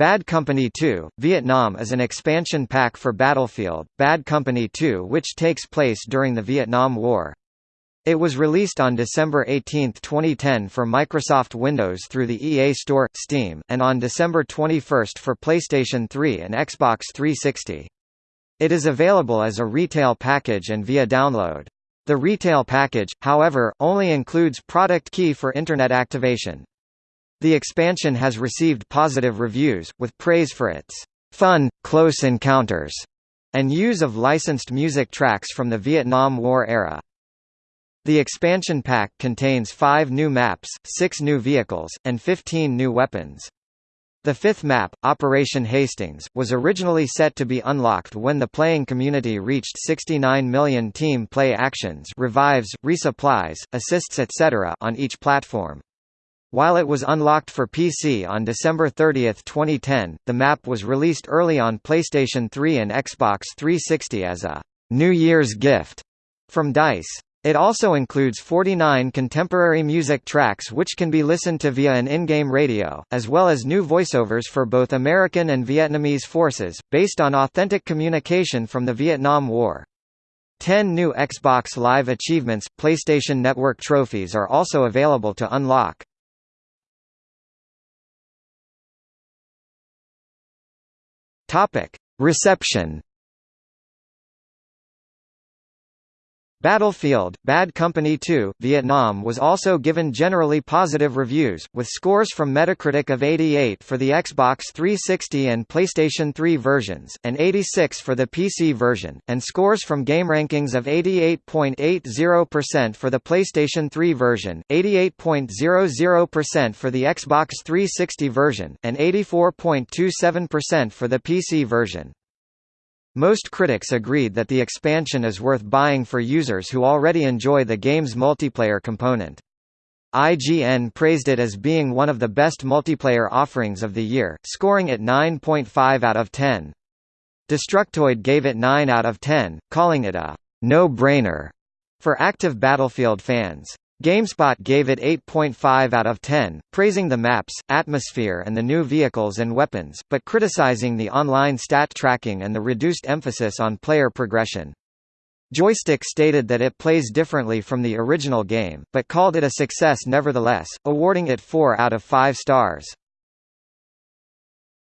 Bad Company 2, Vietnam is an expansion pack for Battlefield, Bad Company 2 which takes place during the Vietnam War. It was released on December 18, 2010 for Microsoft Windows through the EA Store, Steam, and on December 21 for PlayStation 3 and Xbox 360. It is available as a retail package and via download. The retail package, however, only includes product key for Internet activation. The expansion has received positive reviews, with praise for its fun, close encounters, and use of licensed music tracks from the Vietnam War era. The expansion pack contains five new maps, six new vehicles, and 15 new weapons. The fifth map, Operation Hastings, was originally set to be unlocked when the playing community reached 69 million team play actions revives, resupplies, assists etc. on each platform. While it was unlocked for PC on December 30, 2010, the map was released early on PlayStation 3 and Xbox 360 as a New Year's gift from DICE. It also includes 49 contemporary music tracks which can be listened to via an in-game radio, as well as new voiceovers for both American and Vietnamese forces, based on authentic communication from the Vietnam War. Ten new Xbox Live Achievements, PlayStation Network trophies are also available to unlock. Topic: Reception Battlefield, Bad Company 2, Vietnam was also given generally positive reviews, with scores from Metacritic of 88 for the Xbox 360 and PlayStation 3 versions, and 86 for the PC version, and scores from GameRankings of 88.80% for the PlayStation 3 version, 88.00% for the Xbox 360 version, and 84.27% for the PC version. Most critics agreed that the expansion is worth buying for users who already enjoy the game's multiplayer component. IGN praised it as being one of the best multiplayer offerings of the year, scoring it 9.5 out of 10. Destructoid gave it 9 out of 10, calling it a no-brainer for active Battlefield fans. GameSpot gave it 8.5 out of 10, praising the maps, atmosphere and the new vehicles and weapons, but criticizing the online stat tracking and the reduced emphasis on player progression. Joystiq stated that it plays differently from the original game, but called it a success nevertheless, awarding it 4 out of 5 stars.